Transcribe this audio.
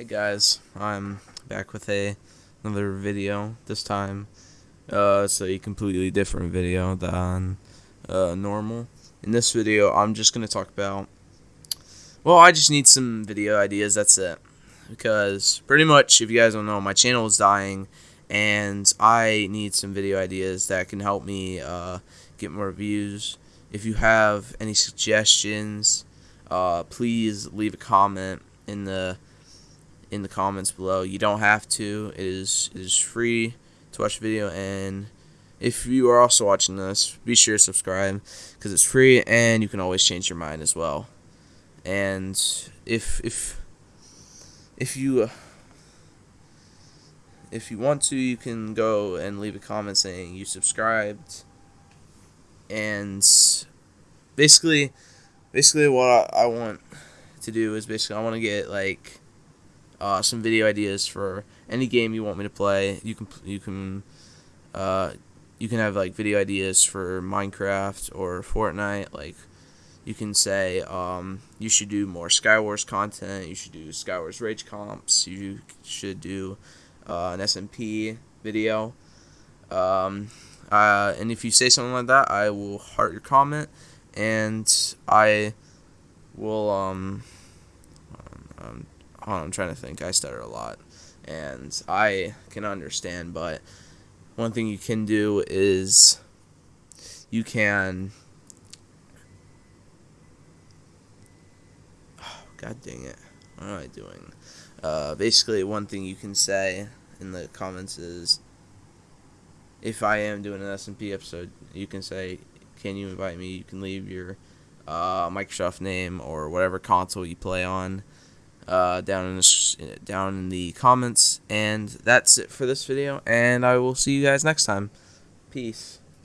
Hey guys, I'm back with a another video. This time, uh, it's a completely different video than uh, normal. In this video, I'm just gonna talk about. Well, I just need some video ideas. That's it. Because pretty much, if you guys don't know, my channel is dying, and I need some video ideas that can help me uh, get more views. If you have any suggestions, uh, please leave a comment in the in the comments below. You don't have to. It is it is free to watch the video and if you are also watching this, be sure to subscribe because it's free and you can always change your mind as well. And if if if you uh, if you want to, you can go and leave a comment saying you subscribed. And basically, basically what I, I want to do is basically I want to get like uh, some video ideas for any game you want me to play. You can you can uh, you can have like video ideas for Minecraft or Fortnite. Like you can say um, you should do more Skywars content. You should do Skywars Rage comps. You should do uh, an SMP video. Um, uh, and if you say something like that, I will heart your comment, and I will um, um I'm trying to think. I stutter a lot, and I can understand. But one thing you can do is you can. God dang it! What am I doing? Uh, basically, one thing you can say in the comments is, if I am doing an SMP episode, you can say, "Can you invite me?" You can leave your uh, Microsoft name or whatever console you play on uh, down in the down in the comments. And that's it for this video. And I will see you guys next time. Peace.